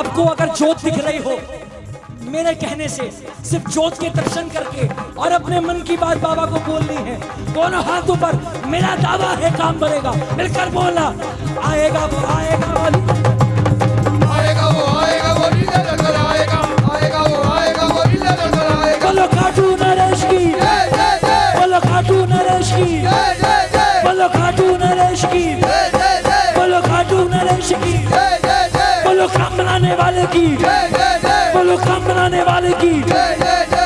आपको अगर जोत दिख रही हो मेरे कहने से सिर्फ़ जोत के दर्शन करके और अपने मन की बात बाबा को बोलनी है दोनों हाथों पर मेरा दावा है काम बनेगा मिलकर बोला आएगा वो आएगा वो। आएगा वो आएगा वो आएगा। आएगा वो आएगा वो आएगा। बोलो खाटू नरेश की। बोलो खाटू नरेश की। बोलो खाटू नरेश की। बोलो खाटू नरेश की। बनाने वाले की। मुल्क काम बनाने वाले की।